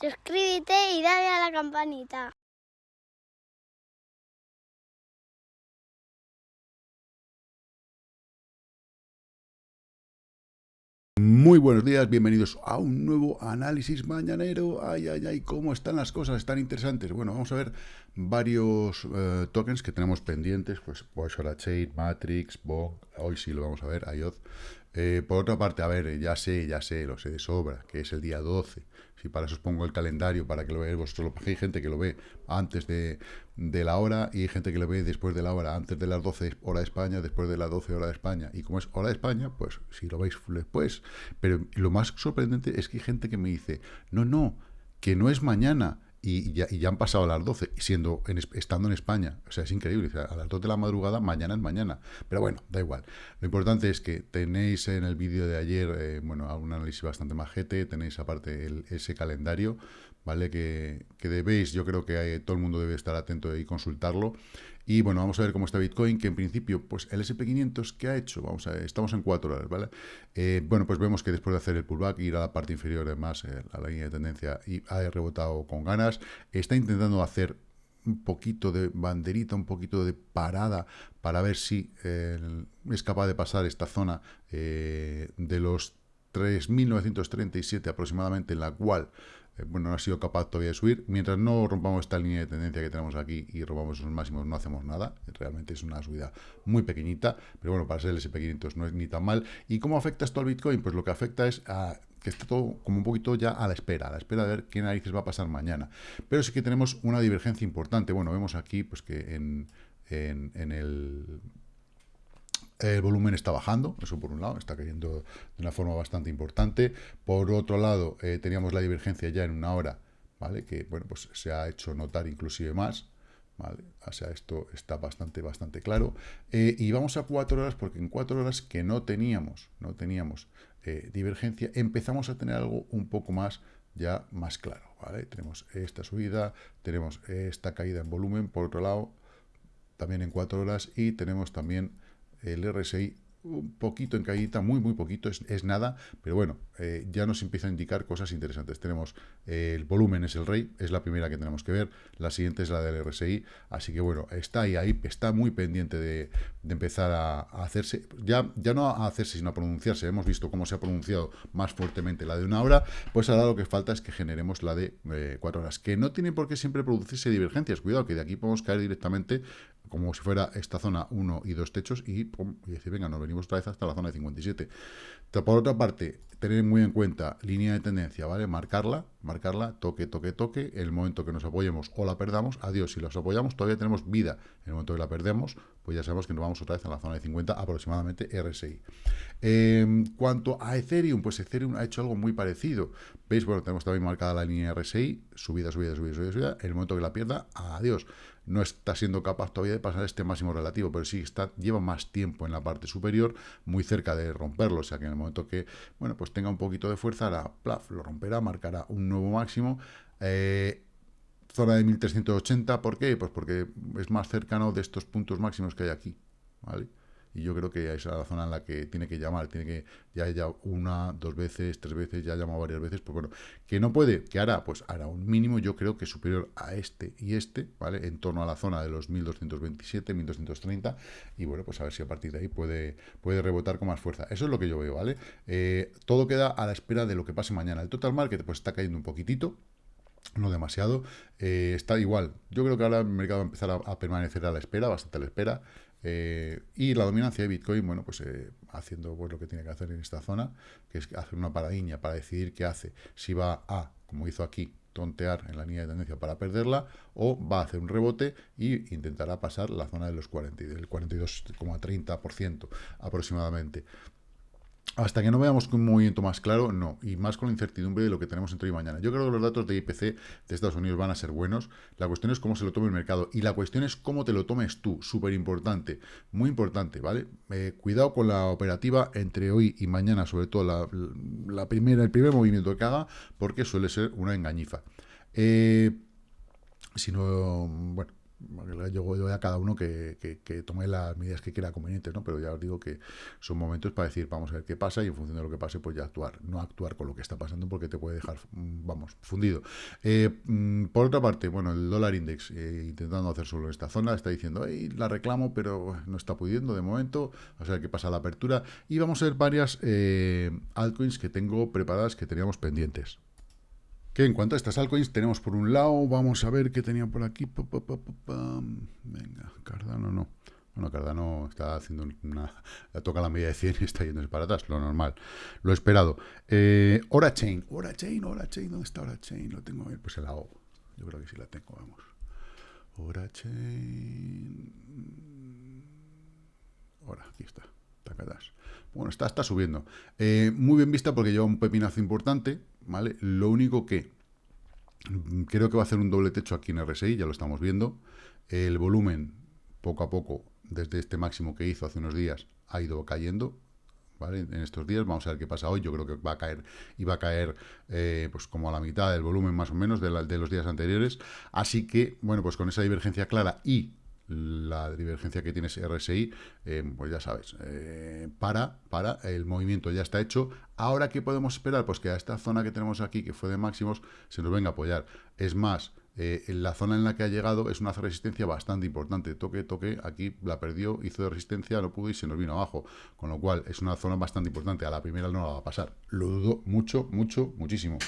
suscríbete y dale a la campanita. Muy buenos días, bienvenidos a un nuevo análisis mañanero. Ay, ay, ay, ¿cómo están las cosas? Están interesantes. Bueno, vamos a ver varios eh, tokens que tenemos pendientes, pues Boishora Chain, Matrix, Bong, hoy sí lo vamos a ver, IOD. Eh, por otra parte, a ver, ya sé, ya sé, lo sé de sobra, que es el día 12. Si para eso os pongo el calendario, para que lo veáis vosotros, hay gente que lo ve antes de, la hora y hay gente que lo ve después de la hora, antes de las 12 hora de España, después de las 12 hora de España. Y como es hora de España, pues si lo veis después. Pero lo más sorprendente es que hay gente que me dice, no, no, que no es mañana, y ya, han pasado las 12, siendo estando en España. O sea, es increíble. a las 2 de la madrugada, mañana es mañana. Pero bueno, da igual. Lo importante es que tenéis en el vídeo de ayer, eh, bueno, un análisis bastante majete, tenéis aparte ese calendario, ¿vale? Que, que, debéis, yo creo que todo el mundo debe estar atento y consultarlo. Y bueno, vamos a ver cómo está Bitcoin, que en principio, pues el SP500, ¿qué ha hecho? Vamos a ver, estamos en 4 horas, ¿vale? Eh, bueno, pues vemos que después de hacer el pullback, ir a la parte inferior, además, eh, a la línea de tendencia, y ha rebotado con ganas, está intentando hacer un poquito de banderita, un poquito de parada para ver si eh, es capaz de pasar esta zona de los 3.937 aproximadamente, en la cual eh, bueno, no ha sido capaz todavía de subir. Mientras no rompamos esta línea de tendencia que tenemos aquí y rompamos esos máximos, no hacemos nada. Realmente es una subida muy pequeñita, pero bueno, para ser el SP500 no es ni tan mal. ¿Y cómo afecta esto al Bitcoin? Pues lo que afecta es que está todo como un poquito ya a la espera, a la espera de ver qué narices va a pasar mañana. Pero sí que tenemos una divergencia importante. Bueno, vemos aquí pues que en, en el el volumen está bajando, eso por un lado, está cayendo de una forma bastante importante. Por otro lado, eh, teníamos la divergencia ya en una hora, ¿vale? Que, bueno, pues se ha hecho notar inclusive más, ¿vale? O sea, esto está bastante, bastante claro. Eh, y vamos a cuatro horas, porque en cuatro horas que no teníamos, no teníamos eh, divergencia, empezamos a tener algo un poco más, ya más claro, ¿vale? Tenemos esta subida, tenemos esta caída en volumen, por otro lado, también en cuatro horas, y tenemos también el RSI un poquito en caída, muy, muy poquito, es, nada, pero bueno, eh, ya nos empieza a indicar cosas interesantes. Tenemos eh, el volumen es el rey, es la primera que tenemos que ver, la siguiente es la del RSI, así que bueno, está ahí, ahí está muy pendiente de, empezar a, hacerse, ya, ya no a hacerse, sino a pronunciarse. Hemos visto cómo se ha pronunciado más fuertemente la de una hora, pues ahora lo que falta es que generemos la de eh, cuatro horas, que no tiene por qué siempre producirse divergencias. Cuidado, que de aquí podemos caer directamente como si fuera esta zona 1 y 2 techos y, y decir, venga, nos venimos otra vez hasta la zona de 57. Por otra parte, tener muy en cuenta línea de tendencia, ¿vale? Marcarla, marcarla, toque, toque, toque, el momento que nos apoyemos o la perdamos, adiós, si los apoyamos todavía tenemos vida, en el momento que la perdemos, pues ya sabemos que nos vamos otra vez a la zona de 50 aproximadamente RSI. En cuanto a Ethereum, pues Ethereum ha hecho algo muy parecido, ¿veis? Bueno, tenemos también marcada la línea RSI, subida, subida, subida, subida, subida, en el momento que la pierda, adiós no está siendo capaz todavía de pasar este máximo relativo, pero sí está, lleva más tiempo en la parte superior, muy cerca de romperlo, o sea que en el momento que, bueno, pues tenga un poquito de fuerza, la plaf, lo romperá, marcará un nuevo máximo, eh, zona de 1380, ¿por qué? Pues porque es más cercano de estos puntos máximos que hay aquí, ¿vale? y yo creo que esa es la zona en la que tiene que llamar, tiene que, ya ya una, dos veces, tres veces, ya ha llamado varias veces, pues bueno, que no puede, que hará, pues hará un mínimo, yo creo que superior a este y este, ¿vale? En torno a la zona de los 1227, 1230, y bueno, pues a ver si a partir de ahí puede, puede rebotar con más fuerza. Eso es lo que yo veo, ¿vale? Eh, todo queda a la espera de lo que pase mañana. El total market pues está cayendo un poquitito, no demasiado, eh, está igual. Yo creo que ahora el mercado va a empezar a, permanecer a la espera, bastante a la espera. Eh, y la dominancia de Bitcoin, bueno, pues eh, haciendo pues, lo que tiene que hacer en esta zona, que es hacer una paradiña para decidir qué hace, si va a, como hizo aquí, tontear en la línea de tendencia para perderla, o va a hacer un rebote y intentará pasar la zona de los 40, del 42,30% aproximadamente. Hasta que no veamos un movimiento más claro, no. Y más con la incertidumbre de lo que tenemos entre hoy y mañana. Yo creo que los datos de IPC de Estados Unidos van a ser buenos. La cuestión es cómo se lo tome el mercado. Y la cuestión es cómo te lo tomes tú. Súper importante. Muy importante, ¿vale? Eh, cuidado con la operativa entre hoy y mañana, sobre todo la, primera, el primer movimiento que haga, porque suele ser una engañifa. Eh, si no, bueno, yo doy a cada uno que, que, tome las medidas que quiera convenientes, ¿no? Pero ya os digo que son momentos para decir, vamos a ver qué pasa y en función de lo que pase, pues ya actuar. No actuar con lo que está pasando porque te puede dejar, mm, vamos, fundido. Eh, mm, por otra parte, bueno, el dólar index, eh, intentando hacer solo esta zona, está diciendo, hey, la reclamo, pero no está pudiendo de momento, a ver qué pasa la apertura. Y vamos a ver varias eh, altcoins que tengo preparadas que teníamos pendientes. Que en cuanto a estas altcoins, tenemos por un lado, vamos a ver qué tenía por aquí. Venga, Cardano no. Bueno, Cardano está haciendo una... Toca la media de 100 y está yéndose para atrás, lo normal, lo esperado. Eh, Hora Chain, Hora Chain, Hora Chain, ¿dónde está Hora Chain? Lo tengo, a ver, pues en la. Yo creo que sí la tengo, vamos. Hora Chain... Hora, aquí está. Bueno, está, está subiendo. Eh, muy bien vista porque lleva un pepinazo importante. ¿vale? Lo único que creo que va a hacer un doble techo aquí en RSI, ya lo estamos viendo. El volumen, poco a poco, desde este máximo que hizo hace unos días, ha ido cayendo, ¿vale? En estos días, vamos a ver qué pasa hoy, yo creo que va a caer, y va a caer eh, pues como a la mitad del volumen más o menos de, de los días anteriores, así que, bueno, pues con esa divergencia clara y la divergencia que tiene ese RSI, eh, pues ya sabes, eh, para, para, el movimiento ya está hecho. Ahora, ¿qué podemos esperar? Pues que a esta zona que tenemos aquí, que fue de máximos, se nos venga a apoyar. Es más, eh, la zona en la que ha llegado es una resistencia bastante importante. Toque, toque, aquí la perdió, hizo de resistencia, no pudo y se nos vino abajo. Con lo cual, es una zona bastante importante. A la primera no la va a pasar. Lo dudo mucho, mucho, muchísimo.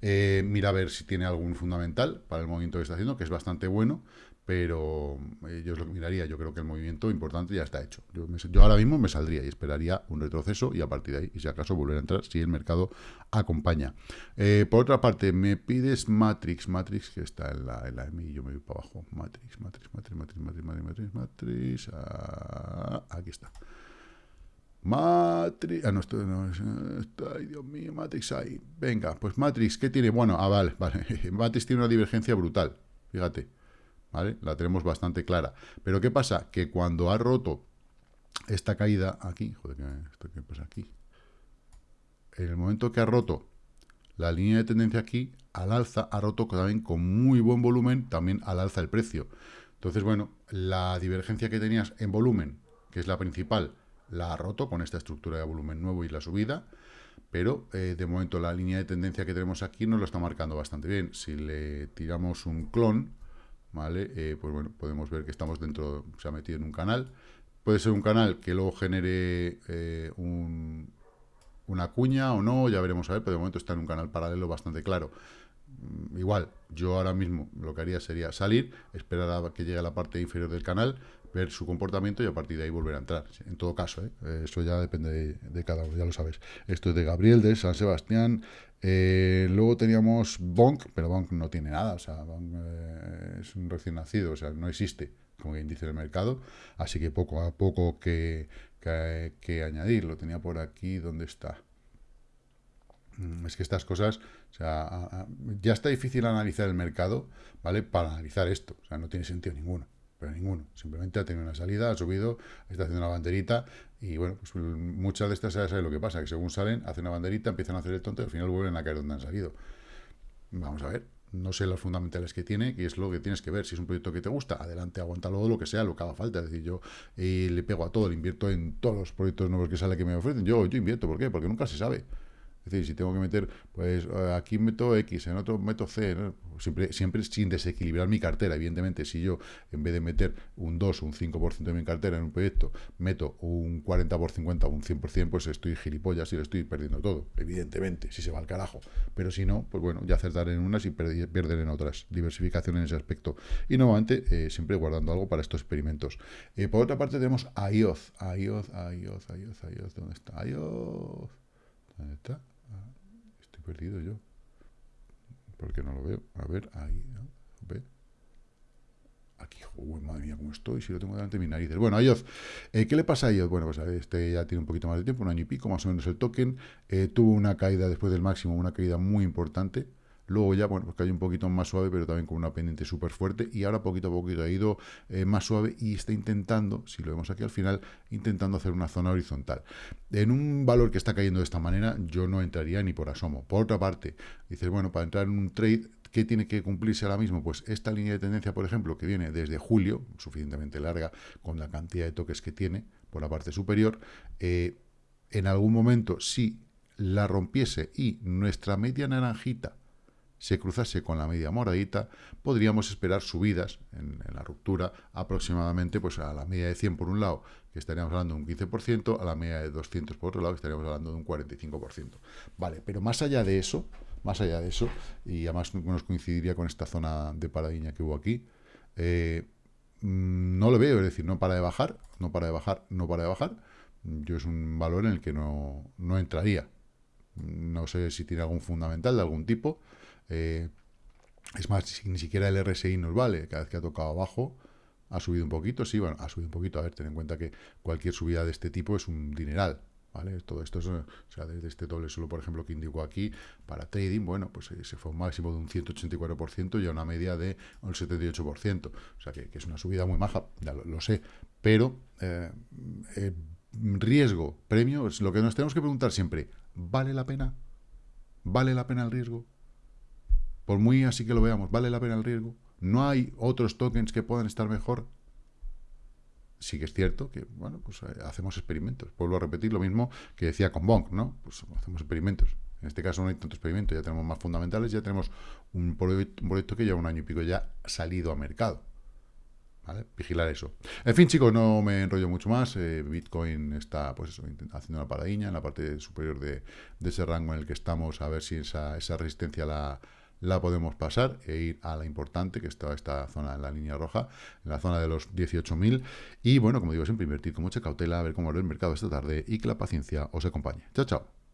mira a ver si tiene algún fundamental para el movimiento que está haciendo, que es bastante bueno pero eh, yo os lo miraría, yo creo que el movimiento importante ya está hecho. Yo, ahora mismo me saldría y esperaría un retroceso y a partir de ahí, y si acaso, volver a entrar si el mercado acompaña. Eh, por otra parte, me pides Matrix, Matrix que está en la, en la M y yo me voy para abajo. Matrix, Matrix, Matrix, Matrix, Matrix, Matrix, Matrix, Matrix, ah, aquí está. Matrix, ah, no, esto no está, ay Dios mío, Matrix ahí. Venga, pues Matrix, ¿qué tiene? Bueno, ah, vale, vale. Matrix tiene una divergencia brutal, fíjate. La tenemos bastante clara. Pero ¿qué pasa? Que cuando ha roto esta caída aquí, joder, ¿qué pasa aquí? En el momento que ha roto la línea de tendencia aquí, al alza, ha roto también con muy buen volumen, también al alza el precio. Entonces, bueno, la divergencia que tenías en volumen, que es la principal, la ha roto con esta estructura de volumen nuevo y la subida, pero eh, de momento la línea de tendencia que tenemos aquí nos lo está marcando bastante bien. Si le tiramos un clon, ¿vale? Eh, pues bueno, podemos ver que estamos dentro, se ha metido en un canal. Puede ser un canal que luego genere eh, una cuña o no, ya veremos a ver, pero de momento está en un canal paralelo bastante claro. Mm, igual, yo ahora mismo lo que haría sería salir, esperar a que llegue a la parte inferior del canal, ver su comportamiento y a partir de ahí volver a entrar. En todo caso, ¿eh? eso ya depende de, cada uno, ya lo sabes. Esto es de Gabriel, de San Sebastián. Eh, luego teníamos Bonk, pero Bonk no tiene nada, o sea, Bonk eh, es un recién nacido, o sea, no existe, como bien dice el mercado, así que poco a poco que, que, añadir. Lo tenía por aquí, ¿dónde está? Mm, es que estas cosas, o sea, ya está difícil analizar el mercado, ¿vale? Para analizar esto, o sea, no tiene sentido ninguno pero ninguno. Simplemente ha tenido una salida, ha subido, está haciendo una banderita y bueno, pues muchas de estas sabes lo que pasa, que según salen, hacen una banderita, empiezan a hacer el tonto y al final vuelven a caer donde han salido. Vamos a ver, no sé los fundamentales que tiene, y es lo que tienes que ver. Si es un proyecto que te gusta, adelante, aguántalo, lo que sea, lo que haga falta. Es decir, yo eh, le pego a todo, le invierto en todos los proyectos nuevos que sale que me ofrecen. Yo, yo invierto, ¿por qué? Porque nunca se sabe. Es decir, si tengo que meter, pues eh, aquí meto X, en otro meto C, siempre, siempre sin desequilibrar mi cartera. Evidentemente, si yo en vez de meter un 2 un 5% de mi cartera en un proyecto, meto un 40 por 50 o un 100%, pues estoy gilipollas y lo estoy perdiendo todo. Evidentemente, si se va al carajo. Pero si no, pues bueno, ya acertar en unas y perder en otras. Diversificación en ese aspecto. Y nuevamente, eh, siempre guardando algo para estos experimentos. Eh, por otra parte, tenemos IOZ. IOZ, IOZ, IOZ, IOZ. ¿Dónde está? IOZ. ¿Dónde está? Perdido yo. Porque no lo veo. A ver, ahí. ¿Ve? Aquí, madre mía, cómo estoy, si lo tengo delante de mis narices. Bueno, a eh, ¿qué le pasa a ellos Bueno, pues este ya tiene un poquito más de tiempo, un año y pico, más o menos el token. Eh, tuvo una caída después del máximo, una caída muy importante. Luego ya, bueno, pues cayó un poquito más suave, pero también con una pendiente súper fuerte. Y ahora poquito a poquito ha ido eh, más suave y está intentando, si lo vemos aquí al final, intentando hacer una zona horizontal. En un valor que está cayendo de esta manera, yo no entraría ni por asomo. Por otra parte, dices, bueno, para entrar en un trade ¿Qué tiene que cumplirse ahora mismo? Pues esta línea de tendencia, por ejemplo, que viene desde julio, suficientemente larga, con la cantidad de toques que tiene por la parte superior, eh, en algún momento, si la rompiese y nuestra media naranjita se cruzase con la media moradita, podríamos esperar subidas en, la ruptura aproximadamente pues a la media de 100 por un lado, que estaríamos hablando de un 15%, a la media de 200 por otro lado, que estaríamos hablando de un 45%. Vale, pero más allá de eso, más allá de eso, y además nos coincidiría con esta zona de paradiña que hubo aquí, eh, mm, no lo veo, es decir, no para de bajar, no para de bajar, no para de bajar. Yo es un valor en el que no, no entraría. No sé si tiene algún fundamental de algún tipo, eh, es más, ni siquiera el RSI nos vale. Cada vez que ha tocado abajo, ha subido un poquito. Sí, bueno, ha subido un poquito. A ver, ten en cuenta que cualquier subida de este tipo es un dineral. ¿Vale? Todo esto es, o sea, desde este doble solo, por ejemplo, que indicó aquí, para trading, bueno, pues eh, se fue un máximo de un 184% y a una media de un 78%. O sea, que, es una subida muy maja, ya lo, sé. Pero, eh, riesgo, premio, es lo que nos tenemos que preguntar siempre, ¿vale la pena? ¿Vale la pena el riesgo? Por muy así que lo veamos, ¿vale la pena el riesgo? ¿No hay otros tokens que puedan estar mejor? Sí que es cierto que, bueno, pues eh, hacemos experimentos. Vuelvo a repetir lo mismo que decía con Bonk, ¿no? Pues hacemos experimentos. En este caso no hay tanto experimento, ya tenemos más fundamentales, ya tenemos un proyecto, que lleva un año y pico ya salido a mercado. Vigilar eso. En fin, chicos, no me enrollo mucho más. Eh, Bitcoin está, pues haciendo una paradiña en la parte superior de, ese rango en el que estamos, a ver si esa, esa resistencia la, la podemos pasar e ir a la importante, que está esta zona en la línea roja, en la zona de los 18.000. Y bueno, como digo, siempre invertir con mucha cautela, a ver cómo va el mercado esta tarde y que la paciencia os acompañe. Chao, chao.